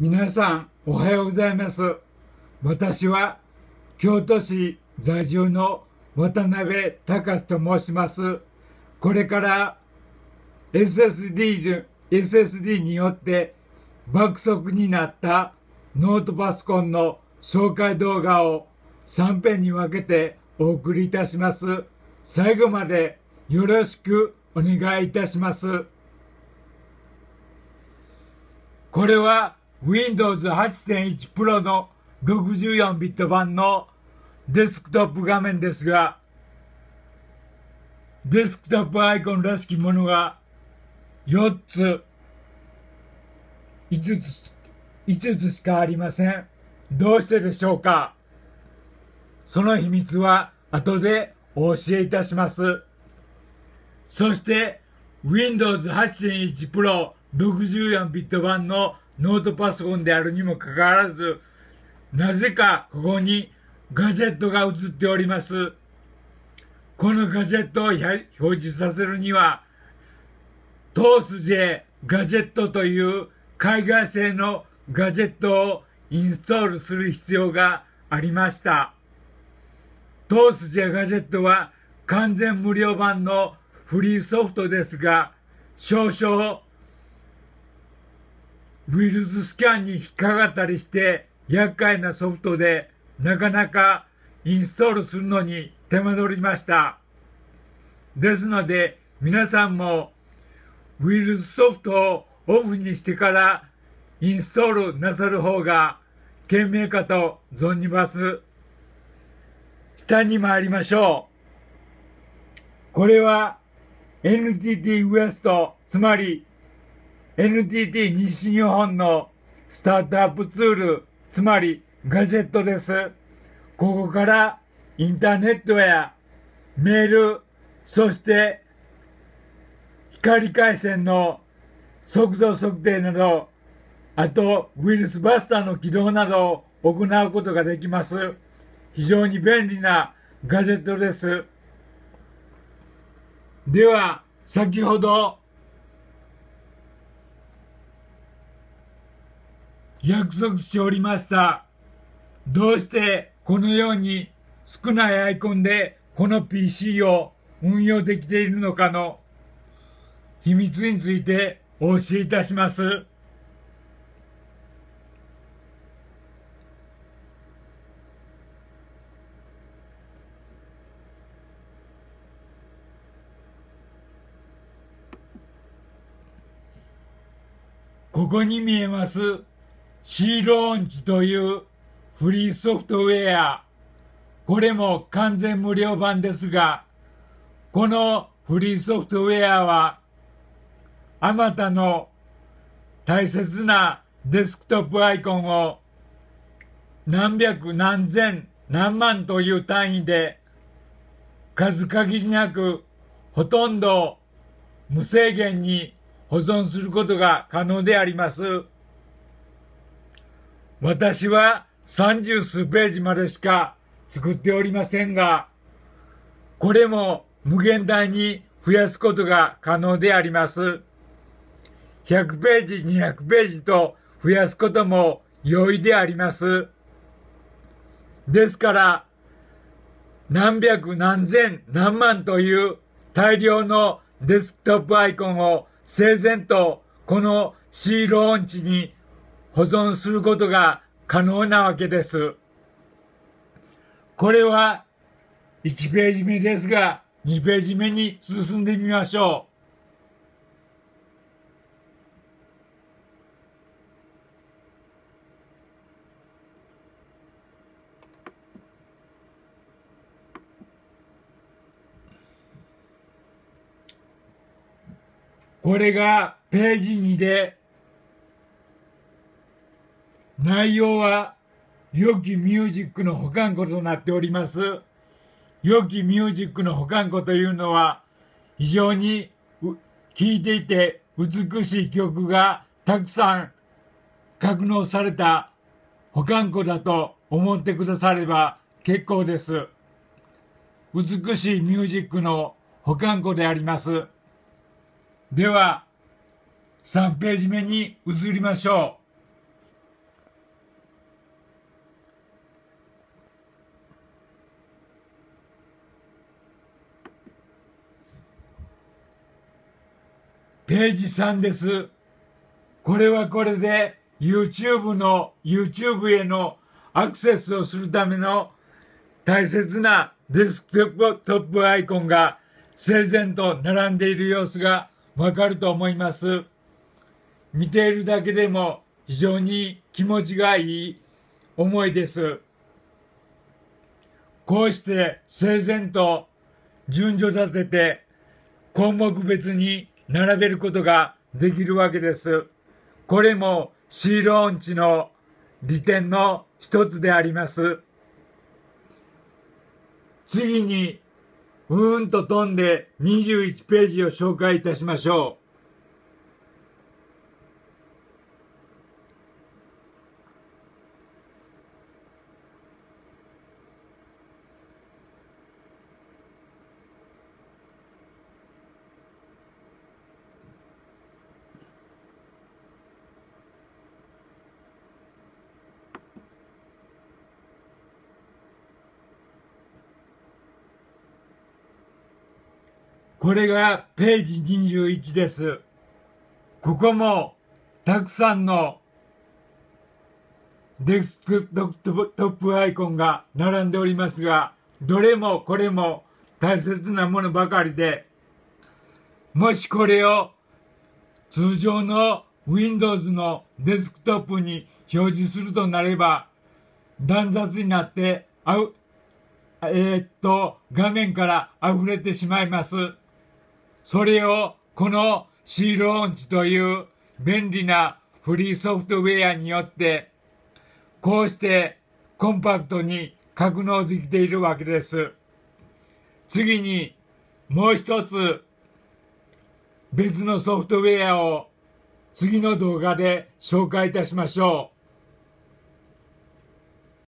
皆さんおはようございます。私は京都市在住の渡辺隆と申します。これから SSD, SSD によって爆速になったノートパソコンの紹介動画を3編に分けてお送りいたします。最後までよろしくお願いいたします。これは Windows 8.1 Pro の64ビット版のデスクトップ画面ですが、デスクトップアイコンらしきものが4つ、5つ、5つしかありません。どうしてでしょうか？その秘密は後でお教えいたします。そして Windows 8.1 Pro 64ビット版のノートパソコンであるにもかかわらず、なぜかここにガジェットが映っております。このガジェットを表示させるには、トース J ガジェットという海外製のガジェットをインストールする必要がありました。トース J ガジェットは完全無料版のフリーソフトですが、少々ウイルススキャンに引っかかったりして厄介なソフトでなかなかインストールするのに手間取りました。ですので皆さんもウイルスソフトをオフにしてからインストールなさる方が賢明かと存じます。下に参りましょう。これは NTT ウエスト、つまり NTT 西日本のスタートアップツール、つまりガジェットです。ここからインターネットやメール、そして光回線の速度測定など、あとウイルスバスターの起動などを行うことができます。非常に便利なガジェットです。では、先ほど約束しておりました。どうしてこのように少ないアイコンでこの PC を運用できているのかの秘密についてお教えいたします。ここに見えますシーローンチというフリーソフトウェア。これも完全無料版ですが、このフリーソフトウェアは、あまたの大切なデスクトップアイコンを何百何千何万という単位で数限りなくほとんど無制限に保存することが可能であります。私は三十数ページまでしか作っておりませんが、これも無限大に増やすことが可能であります。100ページ、200ページと増やすことも容易であります。ですから、何百何千何万という大量のデスクトップアイコンを整然とこの C ローンチに保存することが可能なわけです。これは1ページ目ですが、2ページ目に進んでみましょう。これがページ2で内容は良きミュージックの保管庫となっております。良きミュージックの保管庫というのは非常に聴いていて美しい曲がたくさん格納された保管庫だと思ってくだされば結構です。美しいミュージックの保管庫であります。では、3ページ目に移りましょう。ページ3です。これはこれで YouTube の YouTube へのアクセスをするための大切なデスクトップアイコンが整然と並んでいる様子がわかると思います。見ているだけでも非常に気持ちがいい思いです。こうして整然と順序立てて項目別に並べることができるわけです。これもシーローン値の利点の一つであります。次に、うーんと飛んで21ページを紹介いたしましょう。これがページ21です。ここもたくさんのデスクトップアイコンが並んでおりますが、どれもこれも大切なものばかりで、もしこれを通常の Windows のデスクトップに表示するとなれば、乱雑になって、あう、えーっと、画面から溢れてしまいます。それをこのシールオンチという便利なフリーソフトウェアによってこうしてコンパクトに格納できているわけです。次にもう一つ別のソフトウェアを次の動画で紹介いたしましょう。